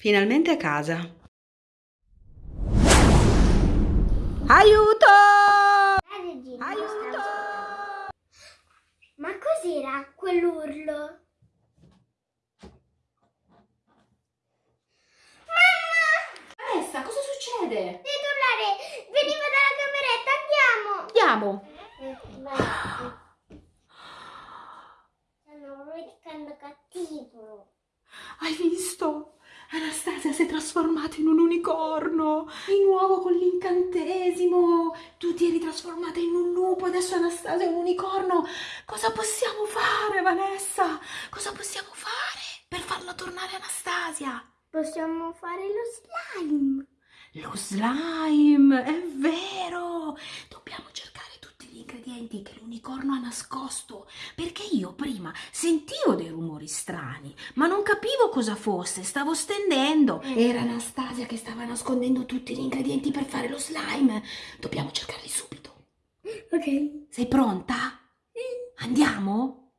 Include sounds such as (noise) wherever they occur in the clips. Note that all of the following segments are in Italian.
Finalmente a casa. Aiuto! Aiuto! Ma cos'era quell'urlo? Vanessa, cosa succede? Devi urlare! Veniva dalla cameretta, andiamo! Andiamo. Stanno vedendo cattivo. Hai visto? Anastasia si è trasformata in un unicorno. Di nuovo con l'incantesimo. Tu ti eri trasformata in un lupo, adesso Anastasia è un unicorno. Cosa possiamo fare, Vanessa? Cosa possiamo fare per farla tornare Anastasia? Possiamo fare lo slime. Lo slime, è vero! Dobbiamo cercare gli ingredienti che l'unicorno ha nascosto, perché io prima sentivo dei rumori strani, ma non capivo cosa fosse, stavo stendendo. Era Anastasia che stava nascondendo tutti gli ingredienti per fare lo slime. Dobbiamo cercarli subito. Ok. Sei pronta? Andiamo?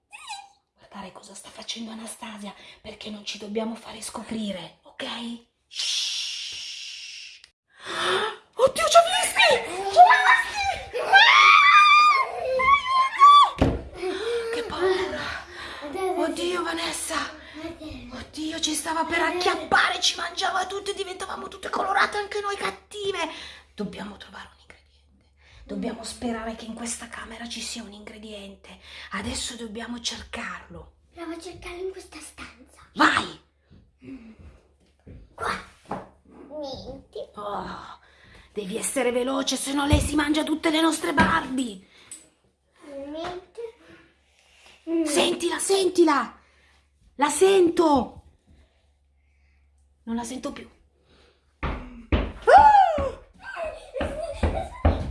Guardare cosa sta facendo Anastasia, perché non ci dobbiamo fare scoprire, ok? Shhh. Oddio, ci ha visti! Ci ha Stava per acchiappare, ci mangiava tutti, diventavamo tutte colorate, anche noi cattive. Dobbiamo trovare un ingrediente. Dobbiamo sperare che in questa camera ci sia un ingrediente. Adesso dobbiamo cercarlo. Provo a cercarlo in questa stanza. Vai! Qua. Niente. Oh, devi essere veloce, se no lei si mangia tutte le nostre Barbie. Niente. Sentila, sentila! La sento! Non la sento più. Ah!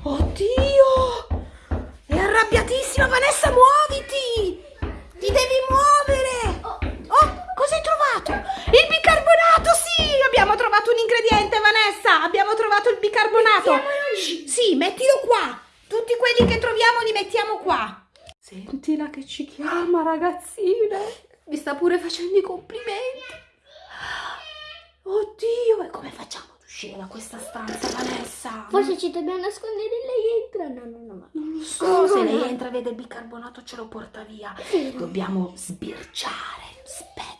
Oddio! È arrabbiatissima, Vanessa, muoviti! Ti devi muovere! Oh, cosa hai trovato? Il bicarbonato, sì! Abbiamo trovato un ingrediente, Vanessa! Abbiamo trovato il bicarbonato! Shh, Sì, mettilo qua! Tutti quelli che troviamo li mettiamo qua! Sentila che ci chiama, ragazzine! Mi sta pure facendo i complimenti! Oddio, e come facciamo ad uscire da questa stanza, Vanessa? Forse ci dobbiamo nascondere e lei entra. No, no, no. no. Non lo so, se lei entra e vede il bicarbonato ce lo porta via. Vero. Dobbiamo sbirciare. Aspetta.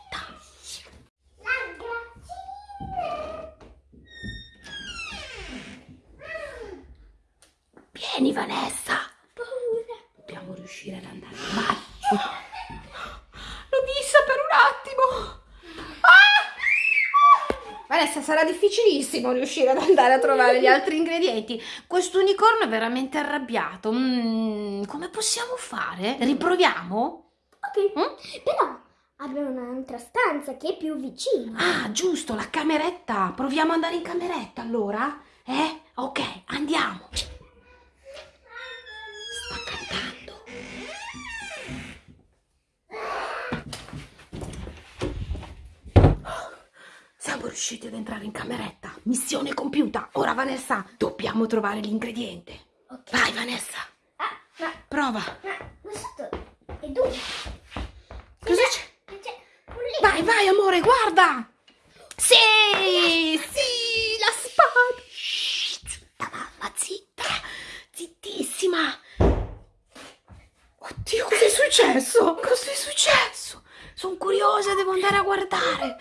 Vieni Vanessa. Paura. Dobbiamo riuscire ad andare. Vai. L'ho vista per un attimo. Ah! Vanessa, sarà difficilissimo riuscire ad andare a trovare gli altri ingredienti. Questo unicorno è veramente arrabbiato. Mm, come possiamo fare? Riproviamo? Ok. Mm? Però abbiamo un'altra stanza che è più vicina. Ah, giusto, la cameretta. Proviamo ad andare in cameretta allora? Eh? Ok, andiamo. Siamo riusciti ad entrare in cameretta. Missione compiuta. Ora, Vanessa, dobbiamo trovare l'ingrediente. Ok. Vai, Vanessa. Ah, ma, Prova. ma questo è dove? Cosa c'è? Vai, vai, amore, guarda! Sì, sì, la spada! Zitta, mamma, zitta! Zittissima! Oddio, cos'è successo? Cos'è successo? Sono curiosa, devo andare a guardare.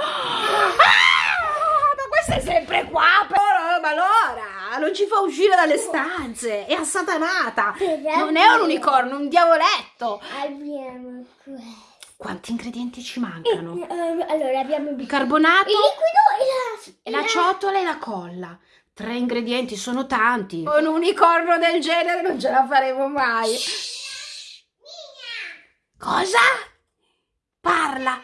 Ah, ma questa è sempre qua, però, ma allora non ci fa uscire dalle stanze, è assatanata. Non è un unicorno, è un diavoletto. Abbiamo questo. Quanti ingredienti ci mancano? Eh, allora abbiamo il Bicarbonato, il liquido e la, e la ciotola e la colla. Tre ingredienti sono tanti. Con un unicorno del genere non ce la faremo mai. Cosa? Parla.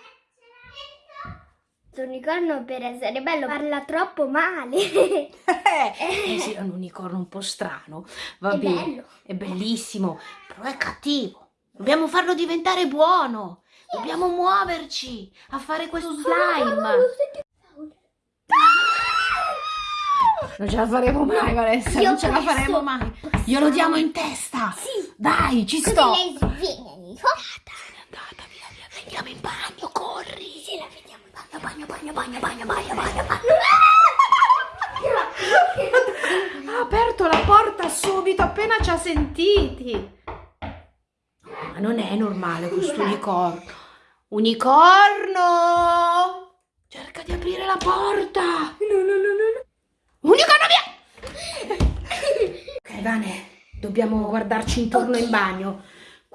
Questo unicorno per essere bello parla troppo male. Eh (laughs) sì, è un unicorno un po' strano. Va È bene. bello. È bellissimo, però è cattivo. Dobbiamo farlo diventare buono. Dobbiamo muoverci a fare questo slime. Non ce la faremo mai, Vanessa. Io non ce la faremo mai. Glielo diamo in testa. Sì. Dai, ci Così sto. lei n'è andata, via, via. Andiamo in bagno, corri bagno, bagno, bagno, bagno, bagno, bagno, bagno. Ha aperto la porta subito appena ci ha sentiti. Ma non è normale questo unicorno. Unicorno! Cerca di aprire la porta. Unicorno via! Ok, Vane, dobbiamo guardarci intorno okay. in bagno.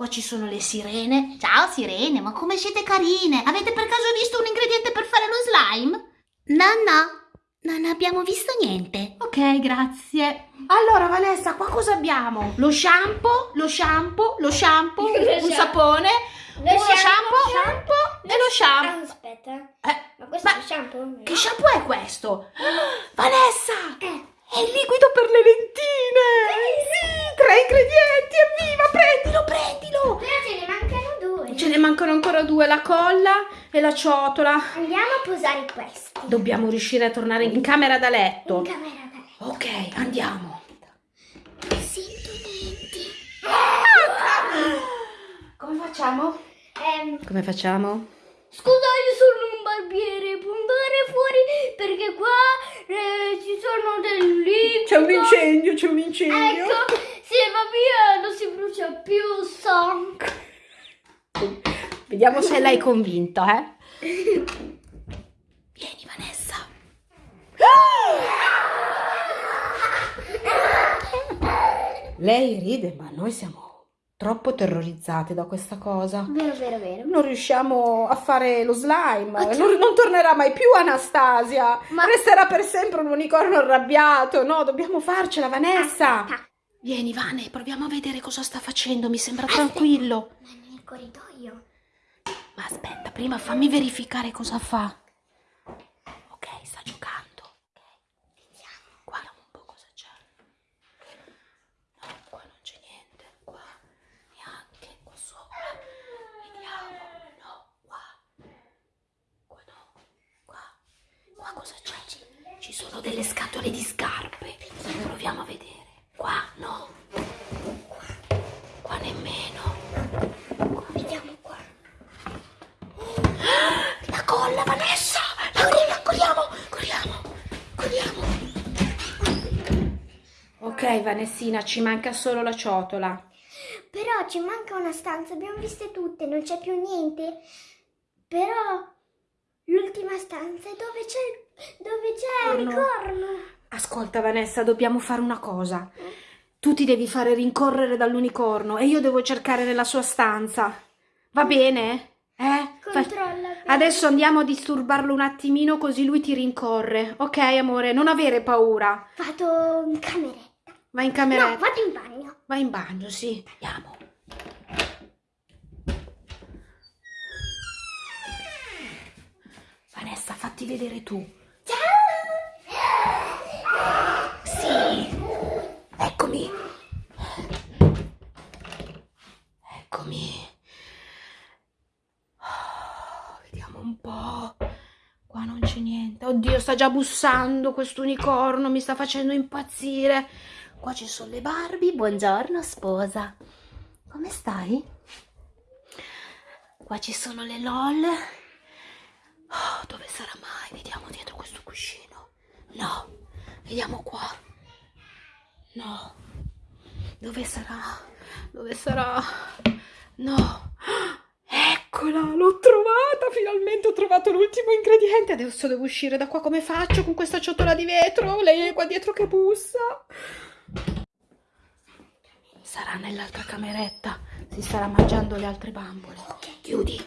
Qua ci sono le sirene. Ciao sirene, ma come siete carine? Avete per caso visto un ingrediente per fare lo slime? No, no, non abbiamo visto niente. Ok, grazie. Allora, Vanessa, qua cosa abbiamo? Lo shampoo, lo shampoo, lo shampoo, (laughs) Lo un shampoo. sapone, Lo uno shampoo, shampoo, shampoo. e lo shampoo. Ah, aspetta. Eh, Ma questo ma è lo shampoo? che shampoo è questo? (gasps) Vanessa! Eh. È il liquido per le lentine! Sì, tre ingredienti, evviva! Prendilo, prendilo! Però ce ne mancano due. Ce ne mancano ancora due, la colla e la ciotola. Andiamo a posare questi. Dobbiamo riuscire a tornare in camera da In letto. camera da letto. Ok, andiamo. Sento denti. Come facciamo? Ehm, Come facciamo? scusa, io sono un barbiere. Può andare fuori qua eh, ci sono del liquido. incendio, c'è un incendio. Ecco, se va via non si brucia più sangue. Vediamo se l'hai convinto, eh? (laughs) Vieni, Vanessa. Lei ride, ma noi siamo troppo terrorizzate da questa cosa. Vero, vero, vero. Non riusciamo a fare lo slime. Non, non tornerà mai più Anastasia. Ma- Resterà per sempre un unicorno arrabbiato. No, dobbiamo farcela, Vanessa. Aspetta. Vieni, Vane, proviamo a vedere cosa sta facendo. Mi sembra tranquillo. Ma è nel corridoio. Ma aspetta, prima fammi verificare cosa fa. Ok, sta giocando. Ok, vediamo. Guarda un po' cosa c'è. No, qua non c'è niente. Qua neanche. Qua sopra. Vediamo. No, qua. Qua no. Qua. Qua cosa c'è? Ci sono delle scatole di scarpe. Proviamo a vedere. Qua no. Qua, qua nemmeno. Vediamo qua. La colla, Vanessa! La colla, corriamo, corriamo, corriamo. Ok, Vanessina, ci manca solo la ciotola. Però ci manca una stanza, abbiamo viste tutte, non c'è più niente. Però l'ultima stanza è dove c'è dove c'è il no. corno. Ascolta, Vanessa, dobbiamo fare una cosa. Tu ti devi fare rincorrere dall'unicorno e io devo cercare nella sua stanza. Va bene? Eh? Controlla. Adesso andiamo a disturbarlo un attimino così lui ti rincorre. Ok, amore, non avere paura. Vado in cameretta. Vai in No, cameretta. vado in bagno. Vai in bagno, sì. Andiamo. Vanessa, fatti vedere tu. Sì. Eccomi. Eccomi. Oh, vediamo un po'. Qua non c'è niente. Oddio, sta già bussando questo unicorno, mi sta facendo impazzire. Qua ci sono le Barbie. Buongiorno, sposa. Come stai? Qua ci sono le LOL. Oh, dove sarà mai? Vediamo dietro questo cuscino. No. Vediamo qua. No. Dove sarà? Dove sarà? No. Eccola, l'ho trovata. Finalmente ho trovato l'ultimo ingrediente. Adesso devo uscire da qua. Come faccio con questa ciotola di vetro? Lei è qua dietro che bussa. Sarà nell'altra cameretta. Si starà mangiando le altre bambole. Chiudi.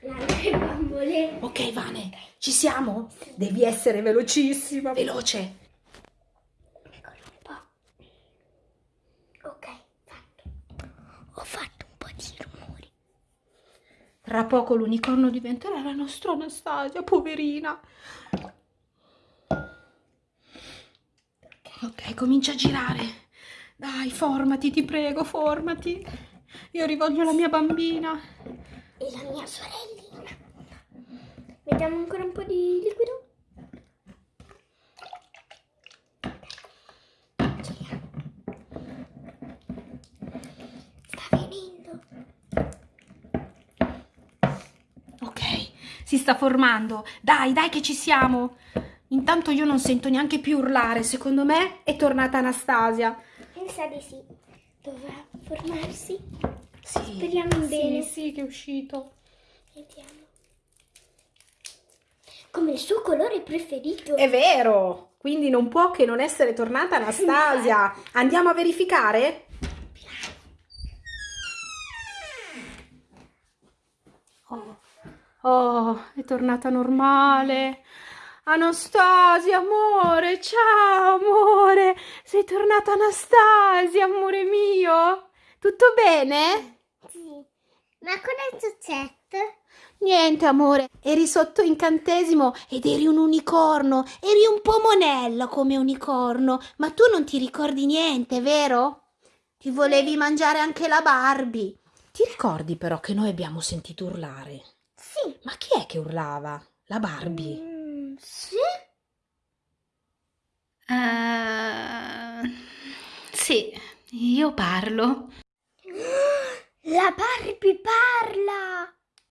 Le bambole. Ok, Vane, ci siamo? Devi essere velocissima, veloce. Eccolo un po'. Ok, fatto. Ho fatto un po' di rumori. Tra poco l'unicorno diventerà la nostra Anastasia, poverina. Ok, comincia a girare. Dai, formati, ti prego, formati. Io rivoglio la mia bambina. E la mia sorellina. Vediamo ancora un po' di liquido. Sta venendo. Ok, si sta formando. Dai, dai che ci siamo. Intanto io non sento neanche più urlare. Secondo me è tornata Anastasia. Pensa di sì. Dovrà formarsi. Sì, Speriamo sì, bene. Sì, che è uscito. Vediamo. Come il suo colore preferito. È vero. Quindi non può che non essere tornata Anastasia. (laughs) Andiamo a verificare? Oh, oh, è tornata normale. Anastasia, amore, ciao, amore. Sei tornata Anastasia, amore mio. Tutto bene? Sì. Ma cosa è successo? Niente, amore, eri sotto incantesimo ed eri un unicorno, eri un po' monello come unicorno, ma tu non ti ricordi niente, vero? Ti volevi mangiare anche la Barbie. Ti ricordi però che noi abbiamo sentito urlare? Sì. Ma chi è che urlava? La Barbie. Mm, sì? Eh, sì, io parlo. (gasps) La Barbie parla!